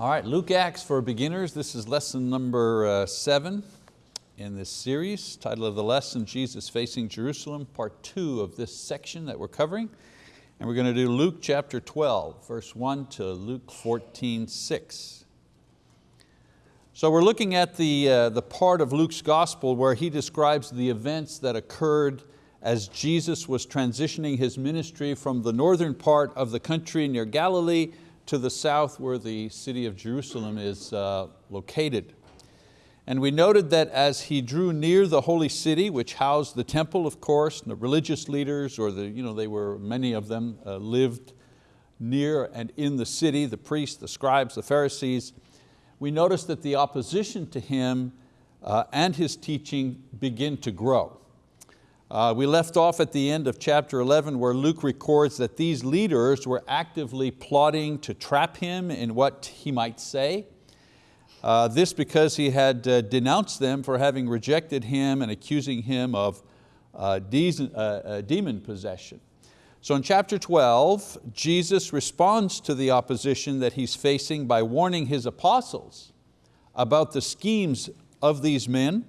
All right, Luke Acts for beginners. This is lesson number uh, seven in this series. Title of the lesson, Jesus Facing Jerusalem, part two of this section that we're covering. And we're going to do Luke chapter 12, verse one to Luke 14, 6. So we're looking at the, uh, the part of Luke's gospel where he describes the events that occurred as Jesus was transitioning his ministry from the northern part of the country near Galilee to the south where the city of Jerusalem is uh, located. And we noted that as he drew near the holy city, which housed the temple, of course, and the religious leaders, or the, you know, they were, many of them uh, lived near and in the city, the priests, the scribes, the Pharisees, we noticed that the opposition to him uh, and his teaching begin to grow. Uh, we left off at the end of chapter 11 where Luke records that these leaders were actively plotting to trap him in what he might say. Uh, this because he had uh, denounced them for having rejected him and accusing him of uh, uh, uh, demon possession. So in chapter 12, Jesus responds to the opposition that he's facing by warning his apostles about the schemes of these men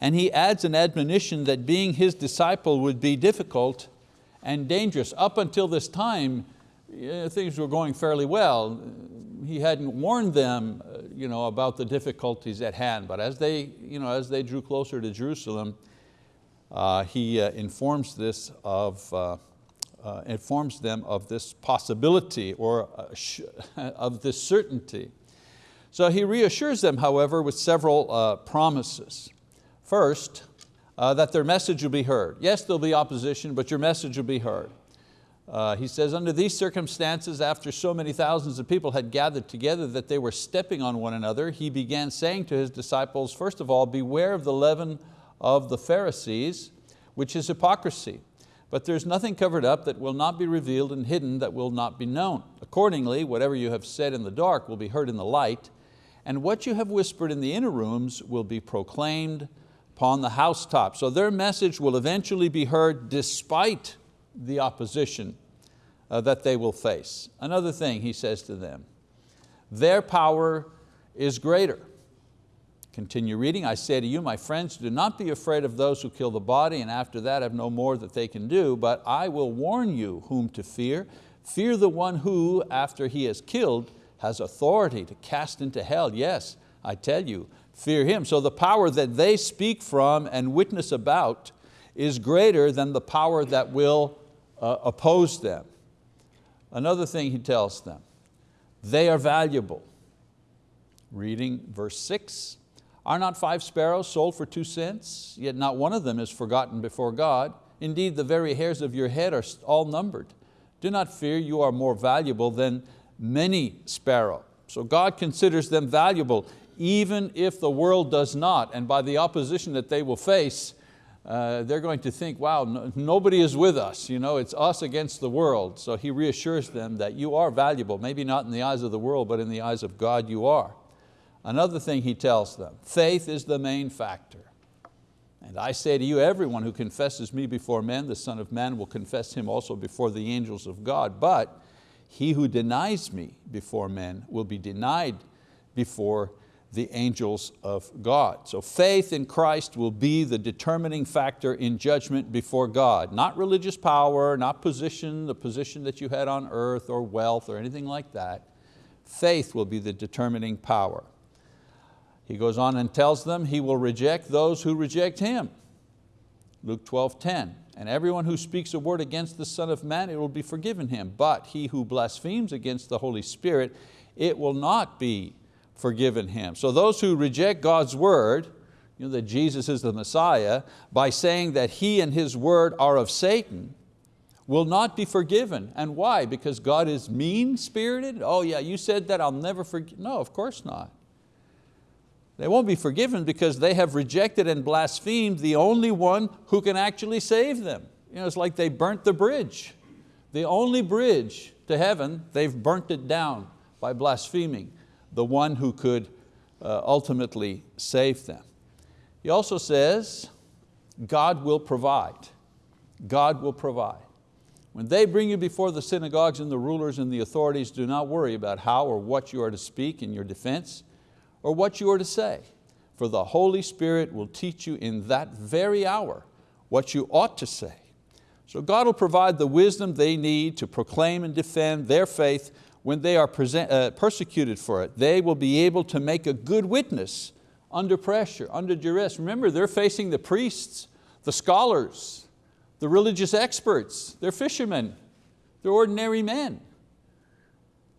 and he adds an admonition that being his disciple would be difficult and dangerous. Up until this time, things were going fairly well. He hadn't warned them uh, you know, about the difficulties at hand, but as they, you know, as they drew closer to Jerusalem, uh, he uh, informs, this of, uh, uh informs them of this possibility or uh, of this certainty. So he reassures them, however, with several promises. First, uh, that their message will be heard. Yes, there'll be opposition, but your message will be heard. Uh, he says, under these circumstances, after so many thousands of people had gathered together that they were stepping on one another, he began saying to his disciples, first of all, beware of the leaven of the Pharisees, which is hypocrisy. But there's nothing covered up that will not be revealed and hidden that will not be known. Accordingly, whatever you have said in the dark will be heard in the light, and what you have whispered in the inner rooms will be proclaimed upon the housetop. So their message will eventually be heard despite the opposition uh, that they will face. Another thing he says to them, their power is greater. Continue reading, I say to you, my friends, do not be afraid of those who kill the body and after that have no more that they can do, but I will warn you whom to fear. Fear the one who, after he has killed, has authority to cast into hell. Yes, I tell you, fear Him. So the power that they speak from and witness about is greater than the power that will uh, oppose them. Another thing he tells them, they are valuable. Reading verse six, are not five sparrows sold for two cents? Yet not one of them is forgotten before God. Indeed, the very hairs of your head are all numbered. Do not fear, you are more valuable than many sparrows. So God considers them valuable even if the world does not, and by the opposition that they will face, uh, they're going to think, wow, no, nobody is with us, you know, it's us against the world. So he reassures them that you are valuable, maybe not in the eyes of the world, but in the eyes of God you are. Another thing he tells them, faith is the main factor. And I say to you, everyone who confesses me before men, the Son of Man will confess him also before the angels of God. But he who denies me before men will be denied before the angels of God. So faith in Christ will be the determining factor in judgment before God. Not religious power, not position, the position that you had on earth or wealth or anything like that. Faith will be the determining power. He goes on and tells them he will reject those who reject Him. Luke 12, 10. And everyone who speaks a word against the Son of Man, it will be forgiven him. But he who blasphemes against the Holy Spirit, it will not be forgiven him. So those who reject God's word, you know, that Jesus is the Messiah, by saying that He and His word are of Satan, will not be forgiven. And why? Because God is mean-spirited? Oh yeah, you said that, I'll never forgive. No, of course not. They won't be forgiven because they have rejected and blasphemed the only one who can actually save them. You know, it's like they burnt the bridge. The only bridge to heaven, they've burnt it down by blaspheming the one who could uh, ultimately save them. He also says, God will provide. God will provide. When they bring you before the synagogues and the rulers and the authorities, do not worry about how or what you are to speak in your defense or what you are to say, for the Holy Spirit will teach you in that very hour what you ought to say. So God will provide the wisdom they need to proclaim and defend their faith when they are present, uh, persecuted for it. They will be able to make a good witness under pressure, under duress. Remember, they're facing the priests, the scholars, the religious experts, they're fishermen, they're ordinary men.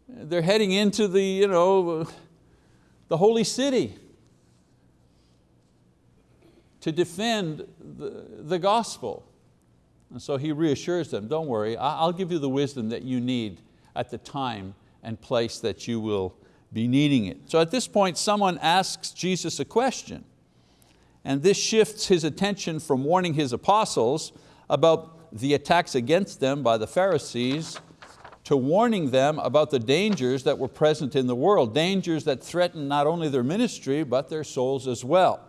They're heading into the, you know, the holy city to defend the, the gospel. And so he reassures them, don't worry, I'll give you the wisdom that you need at the time and place that you will be needing it. So at this point, someone asks Jesus a question, and this shifts his attention from warning his apostles about the attacks against them by the Pharisees to warning them about the dangers that were present in the world, dangers that threatened not only their ministry, but their souls as well.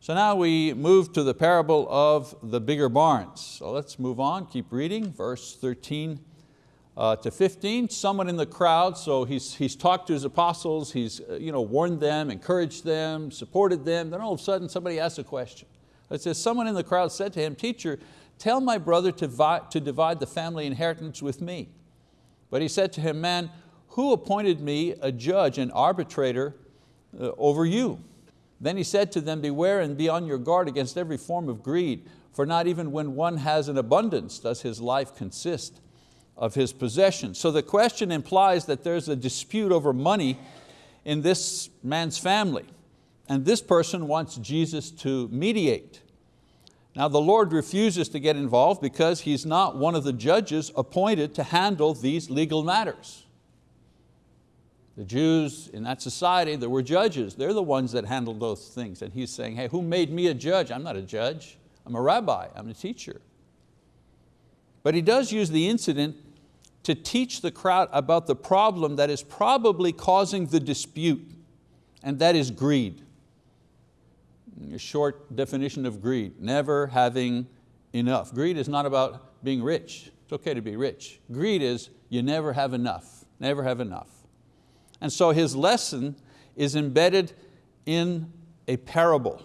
So now we move to the parable of the bigger barns. So let's move on, keep reading, verse 13 uh, to 15. Someone in the crowd, so he's, he's talked to his apostles, he's uh, you know, warned them, encouraged them, supported them, then all of a sudden somebody asks a question. It says, someone in the crowd said to him, teacher, tell my brother to, to divide the family inheritance with me. But he said to him, man, who appointed me a judge and arbitrator uh, over you? Then he said to them, beware and be on your guard against every form of greed, for not even when one has an abundance does his life consist of his possessions. So the question implies that there's a dispute over money in this man's family. And this person wants Jesus to mediate. Now the Lord refuses to get involved because He's not one of the judges appointed to handle these legal matters. The Jews in that society, there were judges. They're the ones that handled those things. And He's saying, hey, who made me a judge? I'm not a judge. I'm a rabbi, I'm a teacher. But He does use the incident to teach the crowd about the problem that is probably causing the dispute, and that is greed a short definition of greed, never having enough. Greed is not about being rich. It's okay to be rich. Greed is you never have enough, never have enough. And so his lesson is embedded in a parable.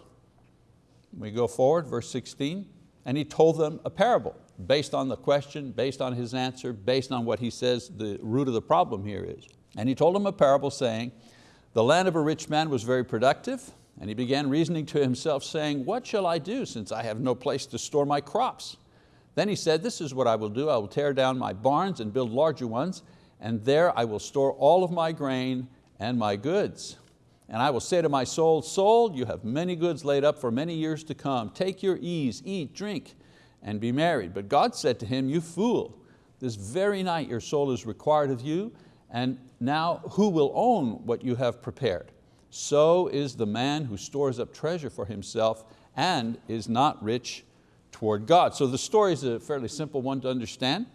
We go forward, verse 16, and he told them a parable based on the question, based on his answer, based on what he says the root of the problem here is. And he told him a parable saying, the land of a rich man was very productive, and he began reasoning to himself, saying, what shall I do since I have no place to store my crops? Then he said, this is what I will do. I will tear down my barns and build larger ones, and there I will store all of my grain and my goods. And I will say to my soul, soul, you have many goods laid up for many years to come. Take your ease, eat, drink, and be married. But God said to him, you fool, this very night your soul is required of you, and now who will own what you have prepared? so is the man who stores up treasure for himself and is not rich toward God. So the story is a fairly simple one to understand.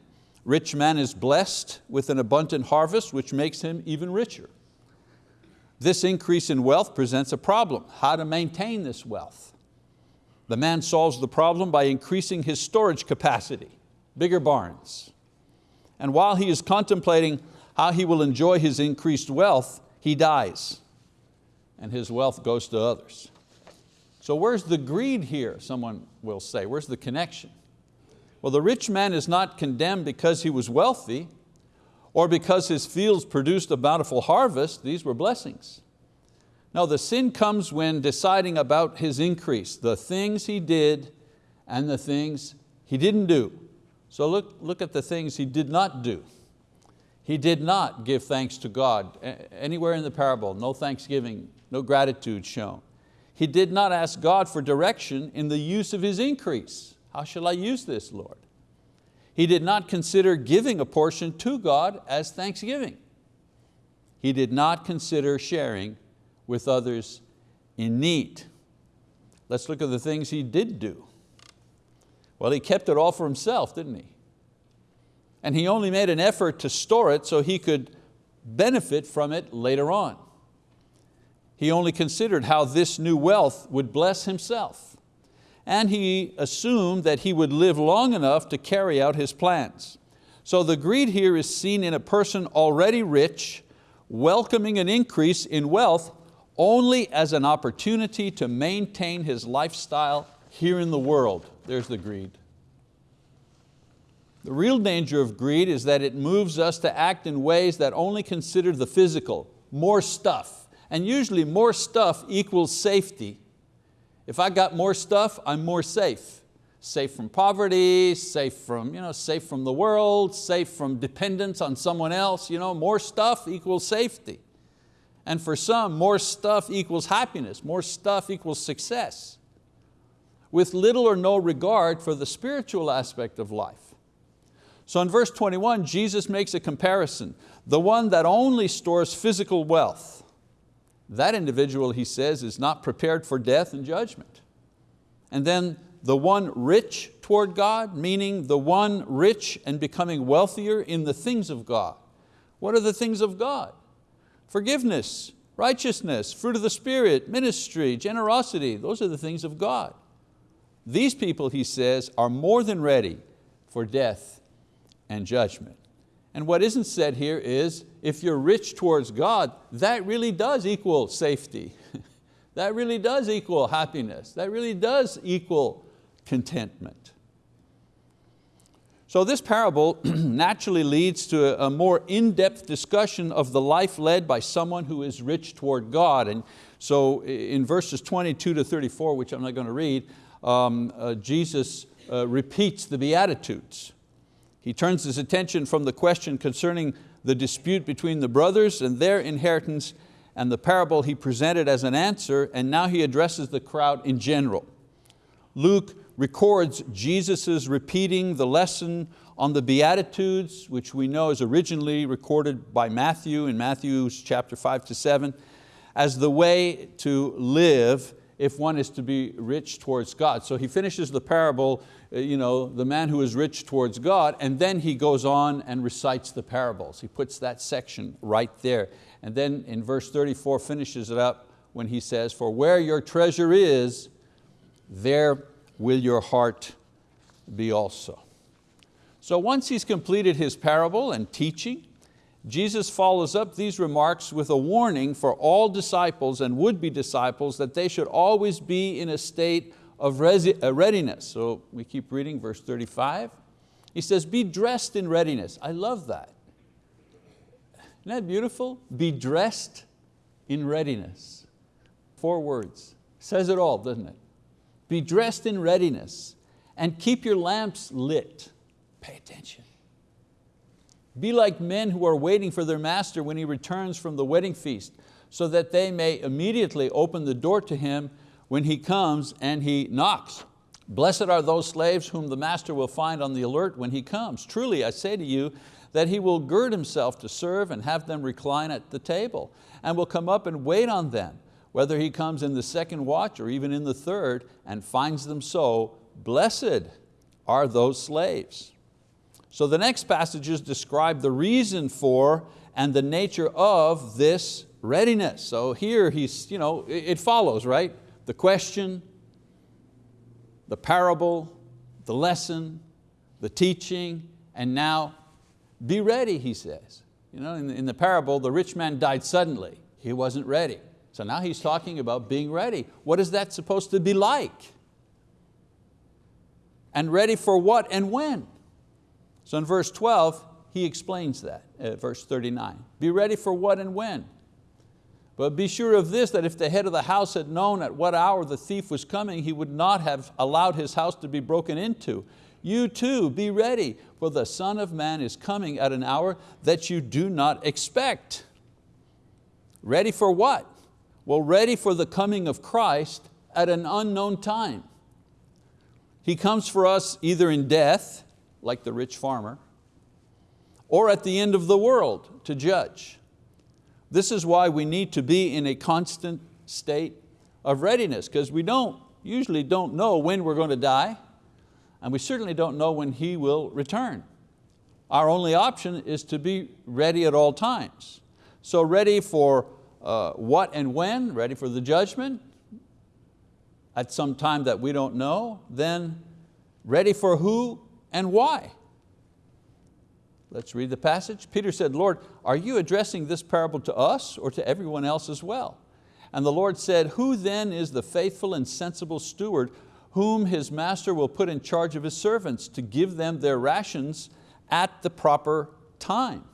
Rich man is blessed with an abundant harvest which makes him even richer. This increase in wealth presents a problem, how to maintain this wealth. The man solves the problem by increasing his storage capacity, bigger barns. And while he is contemplating how he will enjoy his increased wealth, he dies and his wealth goes to others. So where's the greed here, someone will say, where's the connection? Well, the rich man is not condemned because he was wealthy or because his fields produced a bountiful harvest, these were blessings. No, the sin comes when deciding about his increase, the things he did and the things he didn't do. So look, look at the things he did not do. He did not give thanks to God. Anywhere in the parable, no thanksgiving no gratitude shown. He did not ask God for direction in the use of his increase. How shall I use this, Lord? He did not consider giving a portion to God as thanksgiving. He did not consider sharing with others in need. Let's look at the things he did do. Well, he kept it all for himself, didn't he? And he only made an effort to store it so he could benefit from it later on. He only considered how this new wealth would bless himself. and he assumed that he would live long enough to carry out his plans. So the greed here is seen in a person already rich, welcoming an increase in wealth only as an opportunity to maintain his lifestyle here in the world. There's the greed. The real danger of greed is that it moves us to act in ways that only consider the physical, more stuff. And usually more stuff equals safety. If I got more stuff, I'm more safe. Safe from poverty, safe from, you know, safe from the world, safe from dependence on someone else. You know, more stuff equals safety. And for some, more stuff equals happiness, more stuff equals success, with little or no regard for the spiritual aspect of life. So in verse 21, Jesus makes a comparison. The one that only stores physical wealth, that individual, he says, is not prepared for death and judgment. And then the one rich toward God, meaning the one rich and becoming wealthier in the things of God. What are the things of God? Forgiveness, righteousness, fruit of the Spirit, ministry, generosity, those are the things of God. These people, he says, are more than ready for death and judgment. And what isn't said here is, if you're rich towards God, that really does equal safety. that really does equal happiness. That really does equal contentment. So this parable naturally leads to a more in-depth discussion of the life led by someone who is rich toward God. And so in verses 22 to 34, which I'm not going to read, um, uh, Jesus uh, repeats the Beatitudes. He turns his attention from the question concerning the dispute between the brothers and their inheritance and the parable he presented as an answer, and now he addresses the crowd in general. Luke records Jesus' repeating the lesson on the Beatitudes, which we know is originally recorded by Matthew in Matthew chapter five to seven, as the way to live if one is to be rich towards God. So he finishes the parable, uh, you know, the man who is rich towards God, and then he goes on and recites the parables. He puts that section right there. And then in verse 34 finishes it up when he says, for where your treasure is, there will your heart be also. So once he's completed his parable and teaching, Jesus follows up these remarks with a warning for all disciples and would-be disciples that they should always be in a state of uh, readiness. So we keep reading verse 35. He says, be dressed in readiness. I love that. Isn't that beautiful? Be dressed in readiness. Four words. Says it all, doesn't it? Be dressed in readiness and keep your lamps lit. Pay attention. Be like men who are waiting for their master when he returns from the wedding feast, so that they may immediately open the door to him when he comes and he knocks. Blessed are those slaves whom the master will find on the alert when he comes. Truly, I say to you, that he will gird himself to serve and have them recline at the table, and will come up and wait on them whether he comes in the second watch or even in the third and finds them so, blessed are those slaves. So the next passages describe the reason for and the nature of this readiness. So here he's, you know, it follows, right? The question, the parable, the lesson, the teaching, and now be ready, he says. You know, in, in the parable, the rich man died suddenly. He wasn't ready. So now he's talking about being ready. What is that supposed to be like? And ready for what and when? So in verse 12, he explains that, uh, verse 39. Be ready for what and when? But be sure of this, that if the head of the house had known at what hour the thief was coming, he would not have allowed his house to be broken into. You too, be ready, for the Son of Man is coming at an hour that you do not expect. Ready for what? Well, ready for the coming of Christ at an unknown time. He comes for us either in death, like the rich farmer, or at the end of the world to judge. This is why we need to be in a constant state of readiness, because we don't, usually don't know when we're going to die, and we certainly don't know when He will return. Our only option is to be ready at all times. So ready for uh, what and when, ready for the judgment, at some time that we don't know, then ready for who and why? Let's read the passage. Peter said, Lord, are you addressing this parable to us or to everyone else as well? And the Lord said, who then is the faithful and sensible steward whom his master will put in charge of his servants to give them their rations at the proper time?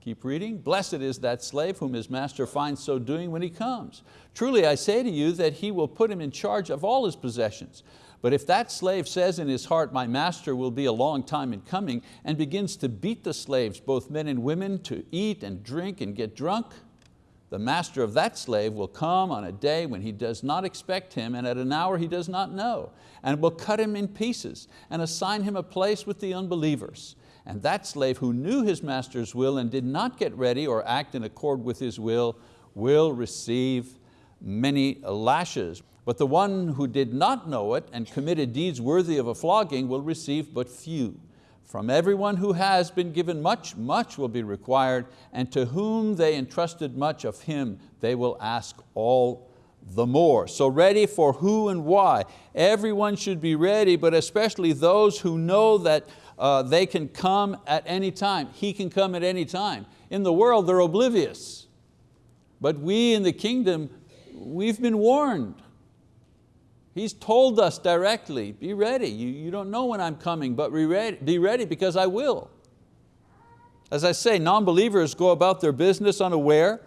Keep reading. Blessed is that slave whom his master finds so doing when he comes. Truly I say to you that he will put him in charge of all his possessions. But if that slave says in his heart, my master will be a long time in coming, and begins to beat the slaves, both men and women, to eat and drink and get drunk, the master of that slave will come on a day when he does not expect him and at an hour he does not know, and will cut him in pieces and assign him a place with the unbelievers. And that slave who knew his master's will and did not get ready or act in accord with his will, will receive many lashes. But the one who did not know it and committed deeds worthy of a flogging will receive but few. From everyone who has been given much, much will be required, and to whom they entrusted much of him, they will ask all the more. So ready for who and why. Everyone should be ready, but especially those who know that uh, they can come at any time. He can come at any time. In the world, they're oblivious. But we in the kingdom, we've been warned. He's told us directly, be ready. You, you don't know when I'm coming, but be ready, be ready because I will. As I say, non-believers go about their business unaware,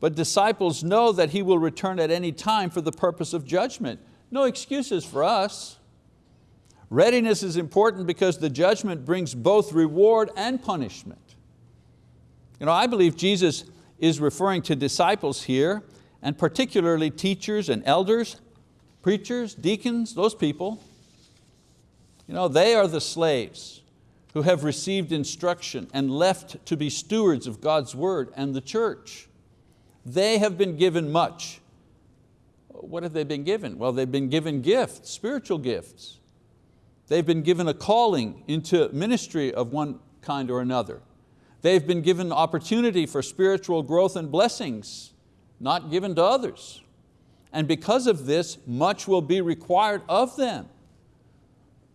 but disciples know that He will return at any time for the purpose of judgment. No excuses for us. Readiness is important because the judgment brings both reward and punishment. You know, I believe Jesus is referring to disciples here, and particularly teachers and elders, preachers, deacons, those people, you know, they are the slaves who have received instruction and left to be stewards of God's word and the church. They have been given much. What have they been given? Well, they've been given gifts, spiritual gifts. They've been given a calling into ministry of one kind or another. They've been given opportunity for spiritual growth and blessings, not given to others and because of this, much will be required of them.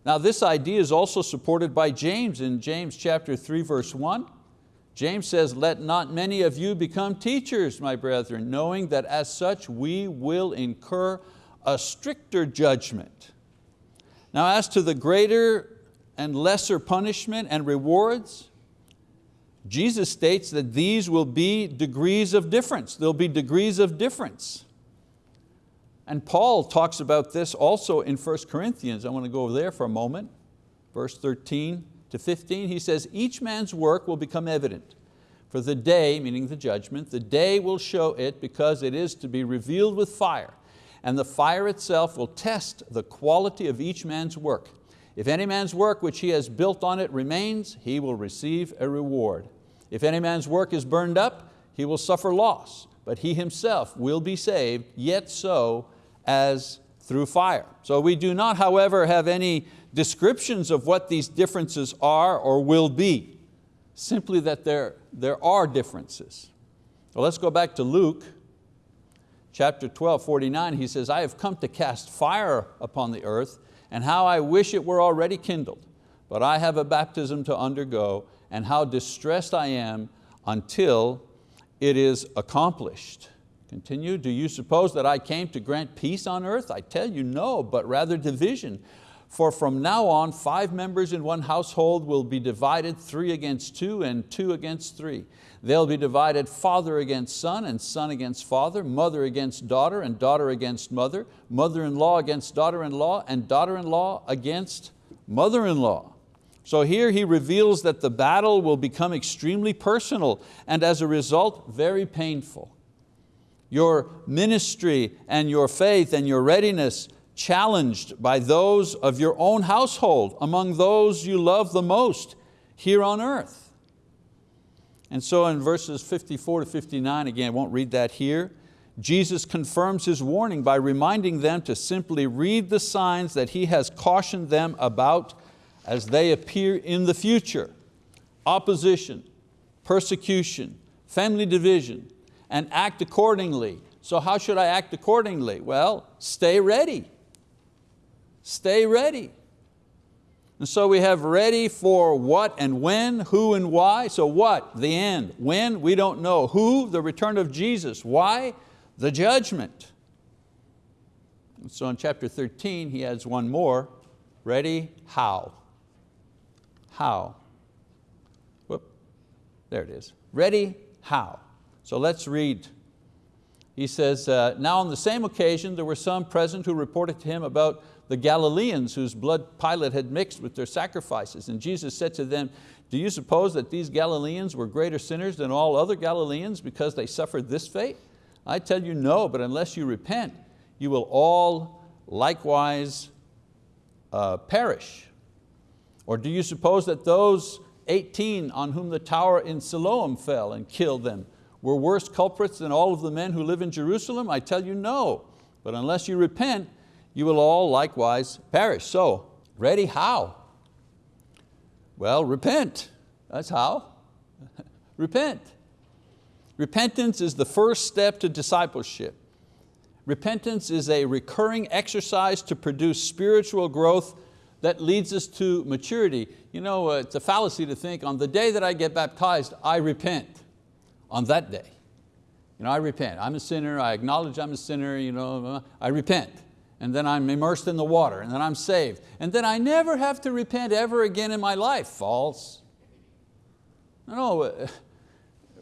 Now this idea is also supported by James in James chapter 3 verse 1. James says, let not many of you become teachers, my brethren, knowing that as such we will incur a stricter judgment. Now as to the greater and lesser punishment and rewards, Jesus states that these will be degrees of difference. There'll be degrees of difference. And Paul talks about this also in 1 Corinthians. I want to go over there for a moment. Verse 13 to 15, he says, each man's work will become evident. For the day, meaning the judgment, the day will show it because it is to be revealed with fire. And the fire itself will test the quality of each man's work. If any man's work which he has built on it remains, he will receive a reward. If any man's work is burned up, he will suffer loss, but he himself will be saved, yet so as through fire. So we do not, however, have any descriptions of what these differences are or will be, simply that there, there are differences. Well, let's go back to Luke chapter 12, 49. He says, I have come to cast fire upon the earth, and how I wish it were already kindled. But I have a baptism to undergo, and how distressed I am until it is accomplished. Continue, do you suppose that I came to grant peace on earth? I tell you no, but rather division. For from now on, five members in one household will be divided, three against two and two against three. They'll be divided father against son and son against father, mother against daughter and daughter against mother, mother-in-law against daughter-in-law and daughter-in-law against mother-in-law. So here he reveals that the battle will become extremely personal and as a result, very painful your ministry and your faith and your readiness challenged by those of your own household, among those you love the most here on earth. And so in verses 54 to 59, again, I won't read that here, Jesus confirms His warning by reminding them to simply read the signs that He has cautioned them about as they appear in the future. Opposition, persecution, family division, and act accordingly. So how should I act accordingly? Well, stay ready. Stay ready. And so we have ready for what and when, who and why. So what? The end. When? We don't know. Who? The return of Jesus. Why? The judgment. And so in chapter 13 he adds one more. Ready? How? How? Whoop, there it is. Ready? How? So let's read. He says, uh, now on the same occasion there were some present who reported to him about the Galileans whose blood Pilate had mixed with their sacrifices. And Jesus said to them, do you suppose that these Galileans were greater sinners than all other Galileans because they suffered this fate? I tell you no, but unless you repent, you will all likewise uh, perish. Or do you suppose that those 18 on whom the tower in Siloam fell and killed them were worse culprits than all of the men who live in Jerusalem? I tell you no, but unless you repent, you will all likewise perish. So, ready how? Well, repent, that's how. repent. Repentance is the first step to discipleship. Repentance is a recurring exercise to produce spiritual growth that leads us to maturity. You know, uh, it's a fallacy to think on the day that I get baptized, I repent on that day. You know, I repent, I'm a sinner, I acknowledge I'm a sinner, you know, I repent and then I'm immersed in the water, and then I'm saved. And then I never have to repent ever again in my life. False. No, uh,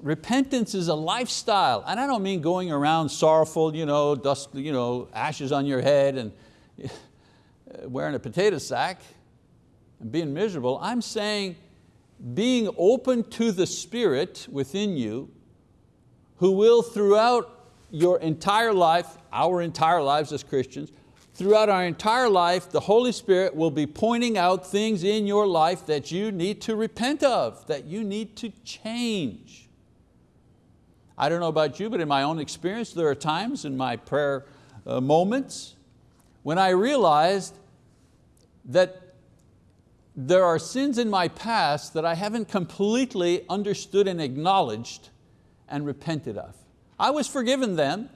repentance is a lifestyle. And I don't mean going around sorrowful, you know, dust, you know, ashes on your head and wearing a potato sack and being miserable. I'm saying being open to the Spirit within you who will throughout your entire life, our entire lives as Christians, throughout our entire life, the Holy Spirit will be pointing out things in your life that you need to repent of, that you need to change. I don't know about you, but in my own experience, there are times in my prayer uh, moments when I realized that there are sins in my past that I haven't completely understood and acknowledged and repented of. I was forgiven then,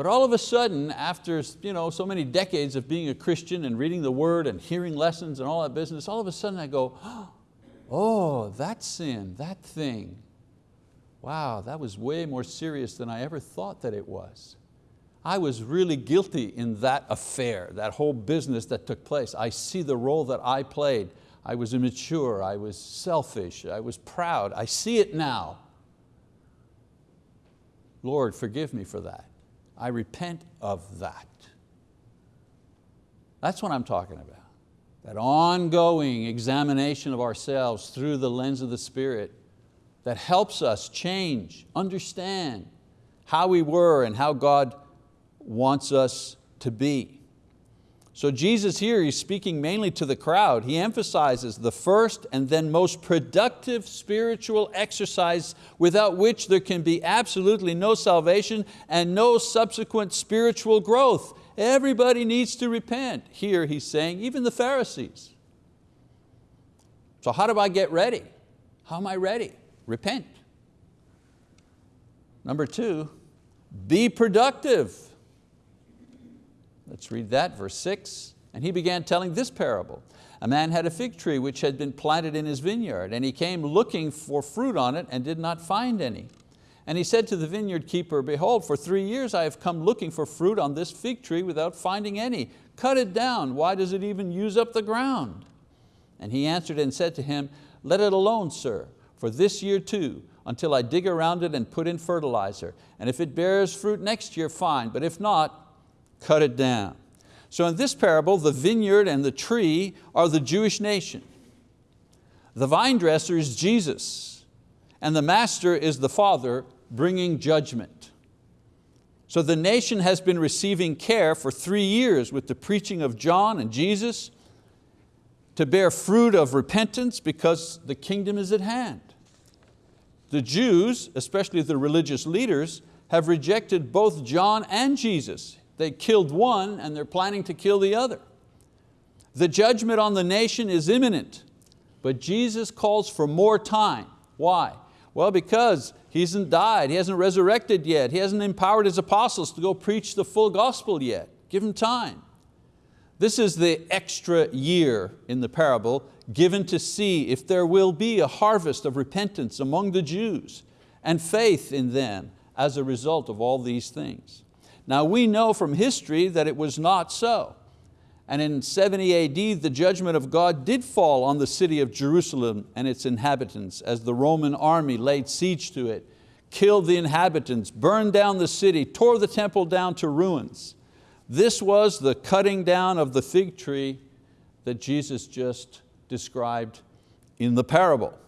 but all of a sudden, after you know, so many decades of being a Christian and reading the word and hearing lessons and all that business, all of a sudden I go, oh, that sin, that thing, wow, that was way more serious than I ever thought that it was. I was really guilty in that affair, that whole business that took place. I see the role that I played. I was immature, I was selfish, I was proud. I see it now. Lord, forgive me for that. I repent of that. That's what I'm talking about. That ongoing examination of ourselves through the lens of the Spirit that helps us change, understand how we were and how God wants us to be. So Jesus here, he's speaking mainly to the crowd. He emphasizes the first and then most productive spiritual exercise without which there can be absolutely no salvation and no subsequent spiritual growth. Everybody needs to repent. Here he's saying, even the Pharisees. So how do I get ready? How am I ready? Repent. Number two, be productive. Let's read that, verse six. And he began telling this parable. A man had a fig tree which had been planted in his vineyard, and he came looking for fruit on it and did not find any. And he said to the vineyard keeper, behold, for three years I have come looking for fruit on this fig tree without finding any. Cut it down, why does it even use up the ground? And he answered and said to him, let it alone, sir, for this year too, until I dig around it and put in fertilizer. And if it bears fruit next year, fine, but if not, cut it down. So in this parable, the vineyard and the tree are the Jewish nation. The vine dresser is Jesus, and the master is the Father bringing judgment. So the nation has been receiving care for three years with the preaching of John and Jesus to bear fruit of repentance because the kingdom is at hand. The Jews, especially the religious leaders, have rejected both John and Jesus. They killed one and they're planning to kill the other. The judgment on the nation is imminent, but Jesus calls for more time. Why? Well, because He hasn't died, He hasn't resurrected yet, He hasn't empowered His apostles to go preach the full gospel yet. Give Him time. This is the extra year in the parable given to see if there will be a harvest of repentance among the Jews and faith in them as a result of all these things. Now we know from history that it was not so. And in 70 AD, the judgment of God did fall on the city of Jerusalem and its inhabitants as the Roman army laid siege to it, killed the inhabitants, burned down the city, tore the temple down to ruins. This was the cutting down of the fig tree that Jesus just described in the parable.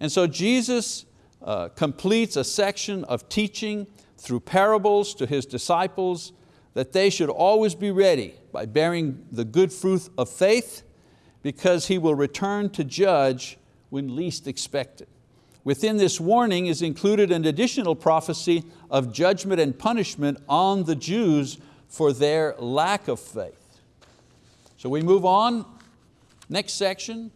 And so Jesus uh, completes a section of teaching through parables to His disciples that they should always be ready by bearing the good fruit of faith because He will return to judge when least expected. Within this warning is included an additional prophecy of judgment and punishment on the Jews for their lack of faith. So we move on Next section.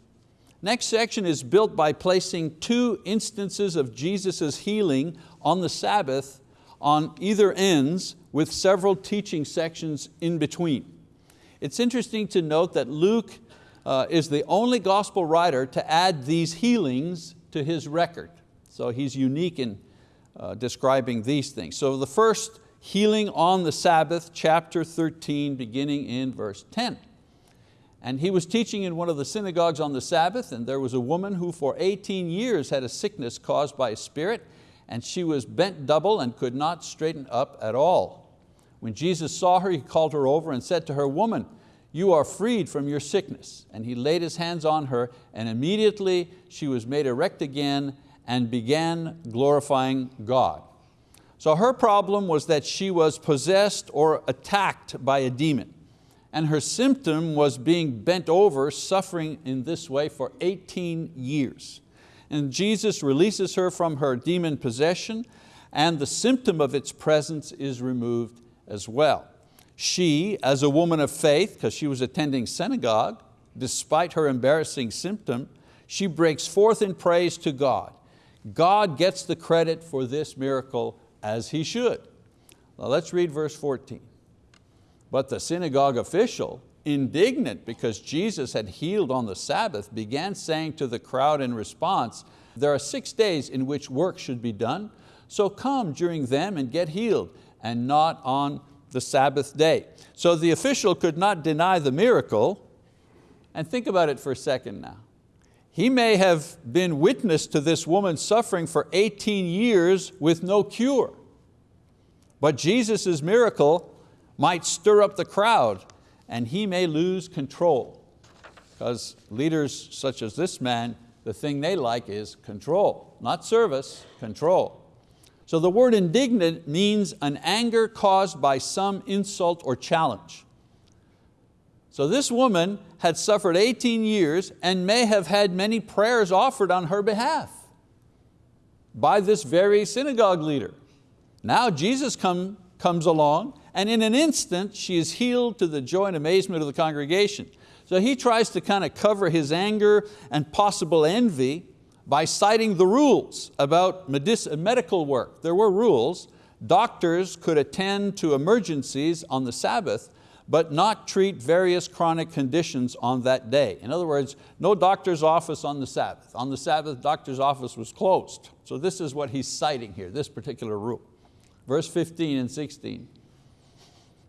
Next section is built by placing two instances of Jesus' healing on the Sabbath on either ends with several teaching sections in between. It's interesting to note that Luke uh, is the only gospel writer to add these healings to his record. So he's unique in uh, describing these things. So the first healing on the Sabbath, chapter 13, beginning in verse 10. And he was teaching in one of the synagogues on the Sabbath and there was a woman who for 18 years had a sickness caused by a spirit and she was bent double and could not straighten up at all. When Jesus saw her, he called her over and said to her, woman, you are freed from your sickness. And he laid his hands on her and immediately she was made erect again and began glorifying God. So her problem was that she was possessed or attacked by a demon and her symptom was being bent over, suffering in this way for 18 years. And Jesus releases her from her demon possession and the symptom of its presence is removed as well. She, as a woman of faith, because she was attending synagogue, despite her embarrassing symptom, she breaks forth in praise to God. God gets the credit for this miracle as He should. Now let's read verse 14. But the synagogue official, indignant because Jesus had healed on the Sabbath, began saying to the crowd in response, there are six days in which work should be done, so come during them and get healed, and not on the Sabbath day. So the official could not deny the miracle, and think about it for a second now. He may have been witness to this woman suffering for 18 years with no cure. But Jesus' miracle might stir up the crowd and he may lose control. Because leaders such as this man, the thing they like is control, not service, control. So the word indignant means an anger caused by some insult or challenge. So this woman had suffered 18 years and may have had many prayers offered on her behalf by this very synagogue leader. Now Jesus come, comes along and in an instant she is healed to the joy and amazement of the congregation. So he tries to kind of cover his anger and possible envy by citing the rules about medical work. There were rules. Doctors could attend to emergencies on the Sabbath, but not treat various chronic conditions on that day. In other words, no doctor's office on the Sabbath. On the Sabbath, doctor's office was closed. So this is what he's citing here, this particular rule. Verse 15 and 16.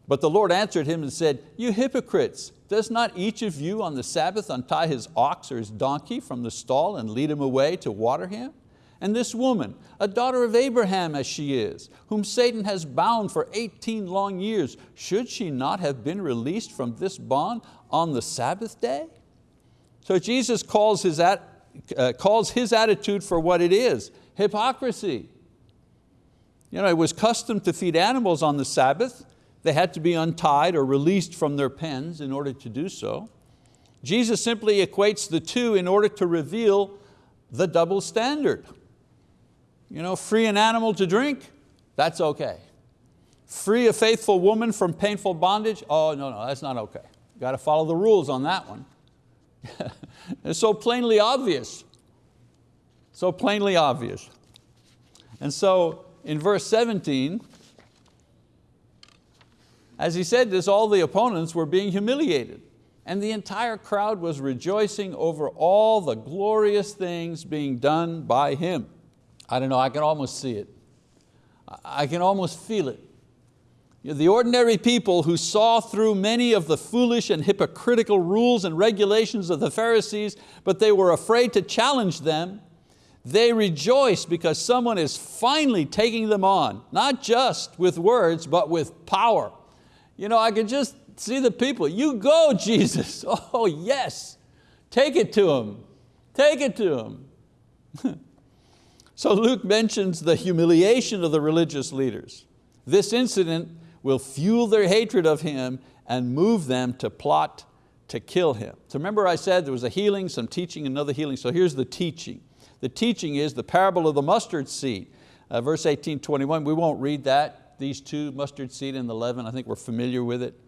But the Lord answered him and said, you hypocrites, does not each of you on the Sabbath untie his ox or his donkey from the stall and lead him away to water him? And this woman, a daughter of Abraham as she is, whom Satan has bound for 18 long years, should she not have been released from this bond on the Sabbath day? So Jesus calls his, uh, calls his attitude for what it is, hypocrisy. You know, it was custom to feed animals on the Sabbath, they had to be untied or released from their pens in order to do so. Jesus simply equates the two in order to reveal the double standard. You know, free an animal to drink, that's okay. Free a faithful woman from painful bondage, oh no, no, that's not okay. Got to follow the rules on that one. it's so plainly obvious. So plainly obvious. And so in verse 17, As he said this, all the opponents were being humiliated and the entire crowd was rejoicing over all the glorious things being done by him. I don't know, I can almost see it. I can almost feel it. The ordinary people who saw through many of the foolish and hypocritical rules and regulations of the Pharisees, but they were afraid to challenge them, they rejoice because someone is finally taking them on, not just with words, but with power. You know, I could just see the people, you go Jesus, oh yes, take it to him, take it to him. so Luke mentions the humiliation of the religious leaders. This incident will fuel their hatred of him and move them to plot to kill him. So remember I said there was a healing, some teaching, another healing. So here's the teaching. The teaching is the parable of the mustard seed. Uh, verse 18, 21, we won't read that. These two, mustard seed and the leaven, I think we're familiar with it.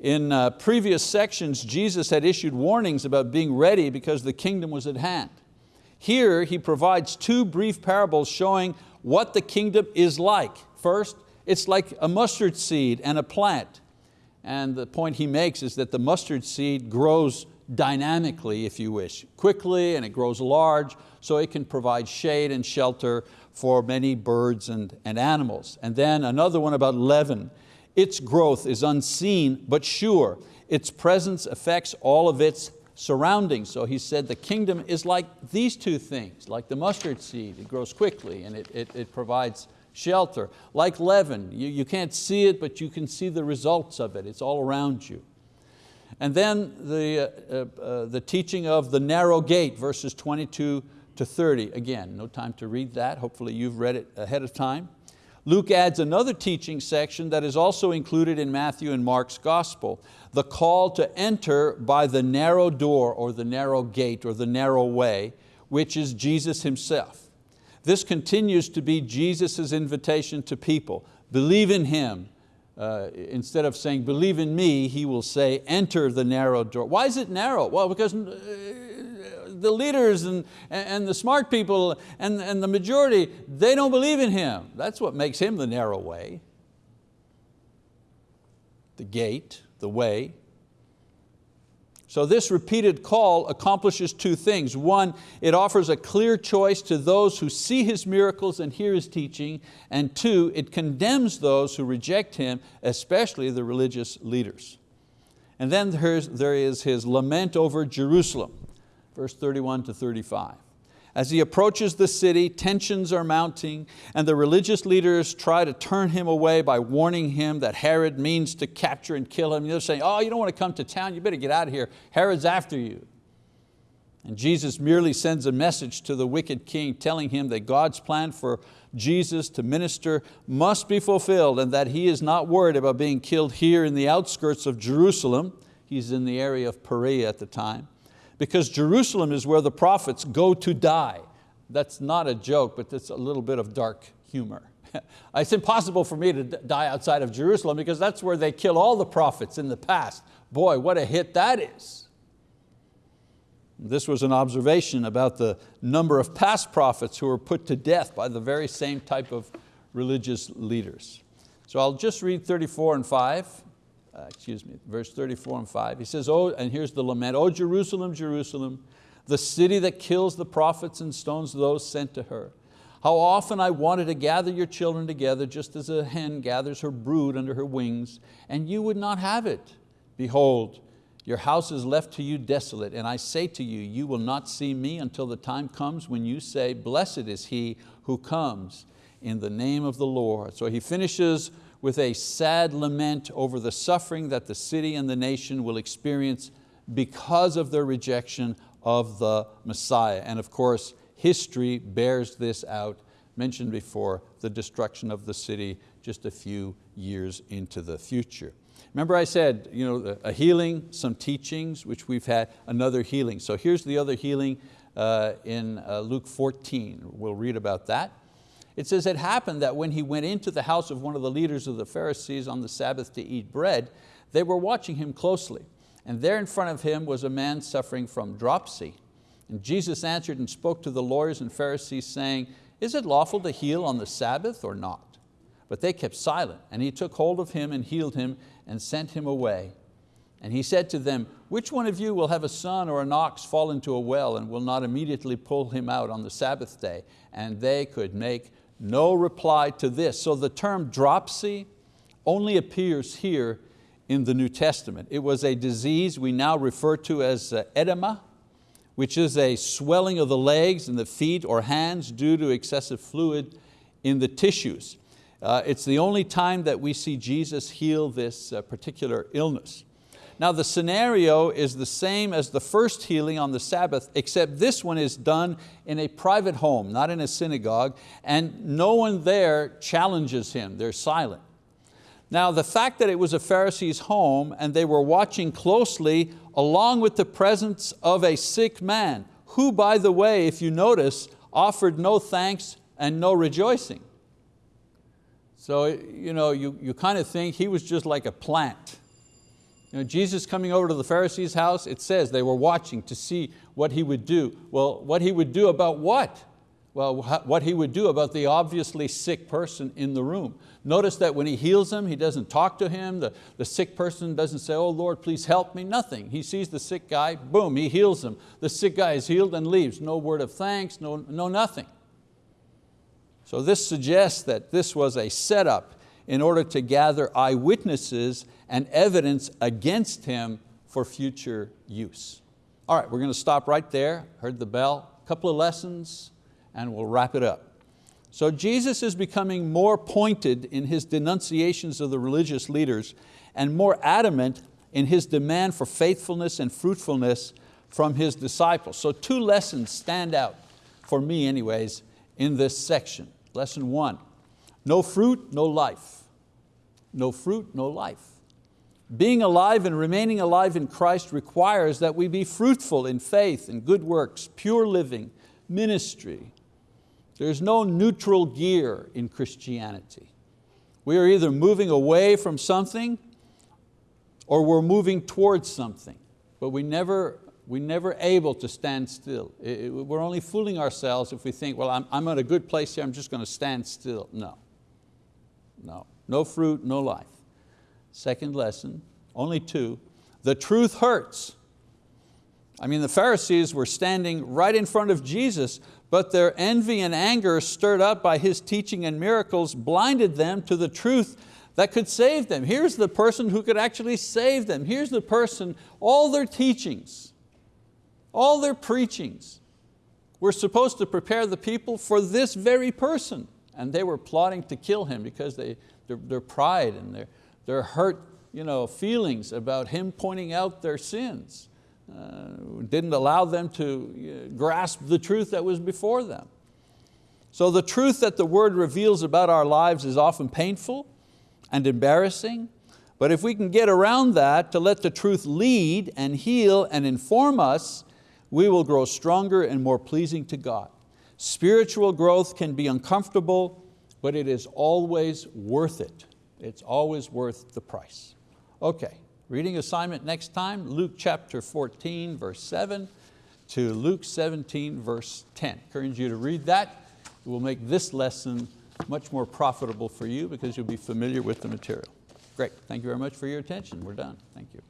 In uh, previous sections, Jesus had issued warnings about being ready because the kingdom was at hand. Here he provides two brief parables showing what the kingdom is like. First, it's like a mustard seed and a plant. And the point he makes is that the mustard seed grows dynamically, if you wish, quickly and it grows large, so it can provide shade and shelter for many birds and, and animals. And then another one about leaven. Its growth is unseen but sure. Its presence affects all of its surroundings. So he said the kingdom is like these two things, like the mustard seed. It grows quickly and it, it, it provides shelter. Like leaven, you, you can't see it, but you can see the results of it. It's all around you. And then the, uh, uh, the teaching of the narrow gate, verses 22 to 30. Again, no time to read that. Hopefully you've read it ahead of time. Luke adds another teaching section that is also included in Matthew and Mark's gospel, the call to enter by the narrow door or the narrow gate or the narrow way, which is Jesus Himself. This continues to be Jesus' invitation to people. Believe in Him. Uh, instead of saying, believe in me, He will say, enter the narrow door. Why is it narrow? Well, because uh, the leaders and, and the smart people and, and the majority, they don't believe in Him. That's what makes Him the narrow way. The gate, the way. So this repeated call accomplishes two things. One, it offers a clear choice to those who see His miracles and hear His teaching. And two, it condemns those who reject Him, especially the religious leaders. And then there is His lament over Jerusalem, verse 31 to 35. As he approaches the city, tensions are mounting and the religious leaders try to turn him away by warning him that Herod means to capture and kill him. They're saying, oh, you don't want to come to town, you better get out of here. Herod's after you. And Jesus merely sends a message to the wicked king telling him that God's plan for Jesus to minister must be fulfilled and that he is not worried about being killed here in the outskirts of Jerusalem. He's in the area of Perea at the time because Jerusalem is where the prophets go to die. That's not a joke, but it's a little bit of dark humor. it's impossible for me to die outside of Jerusalem because that's where they kill all the prophets in the past. Boy, what a hit that is. This was an observation about the number of past prophets who were put to death by the very same type of religious leaders. So I'll just read 34 and 5 uh, excuse me, verse 34 and 5. He says, oh, and here's the lament, Oh Jerusalem, Jerusalem, the city that kills the prophets and stones those sent to her. How often I wanted to gather your children together just as a hen gathers her brood under her wings, and you would not have it. Behold, your house is left to you desolate, and I say to you, you will not see me until the time comes when you say, blessed is he who comes in the name of the Lord. So he finishes with a sad lament over the suffering that the city and the nation will experience because of their rejection of the Messiah. And of course, history bears this out, mentioned before, the destruction of the city just a few years into the future. Remember I said, you know, a healing, some teachings, which we've had, another healing. So here's the other healing uh, in uh, Luke 14. We'll read about that. It says it happened that when he went into the house of one of the leaders of the Pharisees on the Sabbath to eat bread, they were watching him closely. And there in front of him was a man suffering from dropsy. And Jesus answered and spoke to the lawyers and Pharisees saying, is it lawful to heal on the Sabbath or not? But they kept silent, and he took hold of him and healed him and sent him away. And he said to them, which one of you will have a son or an ox fall into a well and will not immediately pull him out on the Sabbath day? And they could make no reply to this. So the term dropsy only appears here in the New Testament. It was a disease we now refer to as uh, edema, which is a swelling of the legs and the feet or hands due to excessive fluid in the tissues. Uh, it's the only time that we see Jesus heal this uh, particular illness. Now the scenario is the same as the first healing on the Sabbath, except this one is done in a private home, not in a synagogue, and no one there challenges him, they're silent. Now the fact that it was a Pharisee's home and they were watching closely along with the presence of a sick man, who by the way, if you notice, offered no thanks and no rejoicing. So you, know, you, you kind of think he was just like a plant. You know, Jesus coming over to the Pharisees' house, it says they were watching to see what he would do. Well, what he would do about what? Well, what he would do about the obviously sick person in the room. Notice that when he heals him, he doesn't talk to him. The, the sick person doesn't say, oh Lord, please help me, nothing. He sees the sick guy, boom, he heals him. The sick guy is healed and leaves. No word of thanks, no, no nothing. So this suggests that this was a setup in order to gather eyewitnesses and evidence against him for future use. All right, we're going to stop right there. Heard the bell, a couple of lessons, and we'll wrap it up. So Jesus is becoming more pointed in His denunciations of the religious leaders and more adamant in His demand for faithfulness and fruitfulness from His disciples. So two lessons stand out, for me anyways, in this section. Lesson one, no fruit, no life. No fruit, no life. Being alive and remaining alive in Christ requires that we be fruitful in faith and good works, pure living, ministry, there's no neutral gear in Christianity. We are either moving away from something or we're moving towards something, but we never, we never able to stand still. It, it, we're only fooling ourselves if we think, well, I'm, I'm at a good place here, I'm just going to stand still. No, no, no fruit, no life. Second lesson, only two, the truth hurts. I mean, the Pharisees were standing right in front of Jesus, but their envy and anger stirred up by His teaching and miracles blinded them to the truth that could save them. Here's the person who could actually save them. Here's the person, all their teachings, all their preachings were supposed to prepare the people for this very person. And they were plotting to kill him because they, their, their pride and their, their hurt you know, feelings about him pointing out their sins uh, didn't allow them to uh, grasp the truth that was before them. So the truth that the word reveals about our lives is often painful and embarrassing, but if we can get around that to let the truth lead and heal and inform us, we will grow stronger and more pleasing to God. Spiritual growth can be uncomfortable, but it is always worth it. It's always worth the price. Okay, Reading assignment next time, Luke chapter 14, verse 7 to Luke 17, verse 10. I Encourage you to read that. It will make this lesson much more profitable for you because you'll be familiar with the material. Great, thank you very much for your attention. We're done, thank you.